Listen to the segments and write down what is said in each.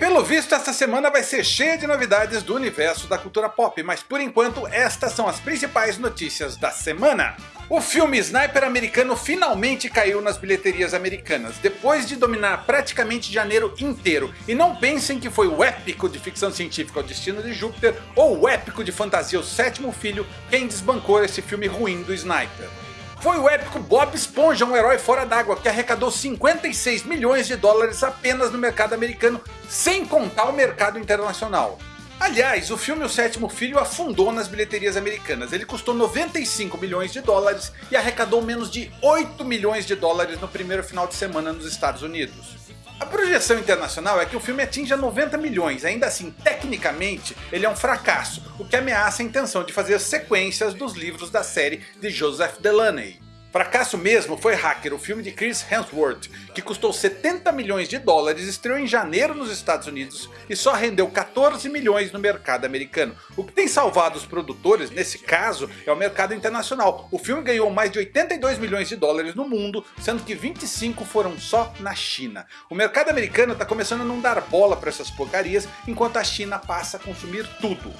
pelo visto esta semana vai ser cheia de novidades do universo da cultura pop, mas por enquanto estas são as principais notícias da semana. O filme Sniper americano finalmente caiu nas bilheterias americanas, depois de dominar praticamente janeiro inteiro. E não pensem que foi o épico de ficção científica O Destino de Júpiter ou o épico de fantasia O Sétimo Filho quem desbancou esse filme ruim do Sniper. Foi o épico Bob Esponja, um herói fora d'água, que arrecadou 56 milhões de dólares apenas no mercado americano, sem contar o mercado internacional. Aliás, o filme O Sétimo Filho afundou nas bilheterias americanas. Ele custou 95 milhões de dólares e arrecadou menos de 8 milhões de dólares no primeiro final de semana nos Estados Unidos. A projeção internacional é que o filme atinja 90 milhões, ainda assim, tecnicamente, ele é um fracasso, o que ameaça a intenção de fazer sequências dos livros da série de Joseph Delaney. Fracasso mesmo foi Hacker, o filme de Chris Hemsworth, que custou 70 milhões de dólares, estreou em janeiro nos Estados Unidos e só rendeu 14 milhões no mercado americano. O que tem salvado os produtores, nesse caso, é o mercado internacional. O filme ganhou mais de 82 milhões de dólares no mundo, sendo que 25 foram só na China. O mercado americano está começando a não dar bola para essas porcarias, enquanto a China passa a consumir tudo.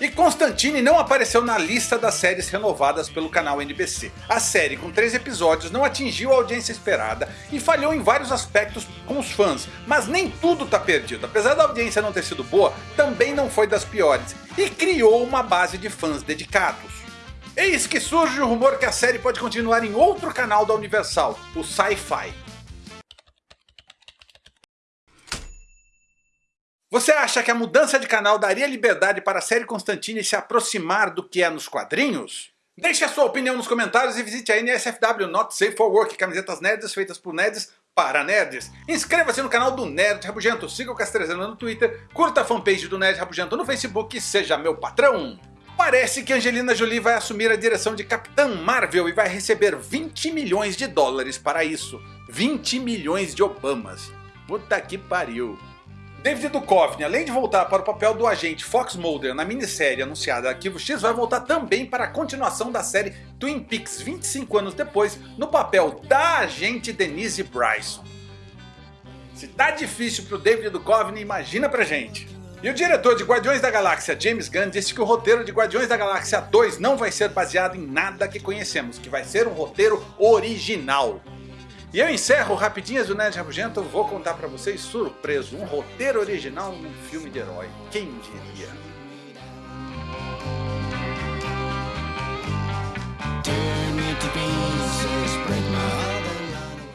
E Constantine não apareceu na lista das séries renovadas pelo canal NBC. A série com 3 episódios não atingiu a audiência esperada e falhou em vários aspectos com os fãs, mas nem tudo está perdido. Apesar da audiência não ter sido boa, também não foi das piores e criou uma base de fãs dedicados. Eis que surge o rumor que a série pode continuar em outro canal da Universal, o Sci-Fi. Você acha que a mudança de canal daria liberdade para a série Constantine se aproximar do que é nos quadrinhos? Deixe a sua opinião nos comentários e visite a NSFW Not Safe for Work, camisetas nerds feitas por nerds para nerds. Inscreva-se no canal do Nerd Rabugento, siga o Castrezano no Twitter, curta a fanpage do Nerd Rabugento no Facebook e seja meu patrão. Parece que Angelina Jolie vai assumir a direção de Capitã Marvel e vai receber 20 milhões de dólares para isso. 20 milhões de Obamas. Puta que pariu. David Duchovny, além de voltar para o papel do agente Fox Mulder na minissérie anunciada Arquivo X, vai voltar também para a continuação da série Twin Peaks 25 anos depois, no papel da agente Denise Bryson. Se tá difícil pro David Duchovny, imagina pra gente. E o diretor de Guardiões da Galáxia, James Gunn, disse que o roteiro de Guardiões da Galáxia 2 não vai ser baseado em nada que conhecemos, que vai ser um roteiro original. E eu encerro rapidinhas do Nerd Rabugento, vou contar pra vocês, surpreso, um roteiro original num filme de herói. Quem diria?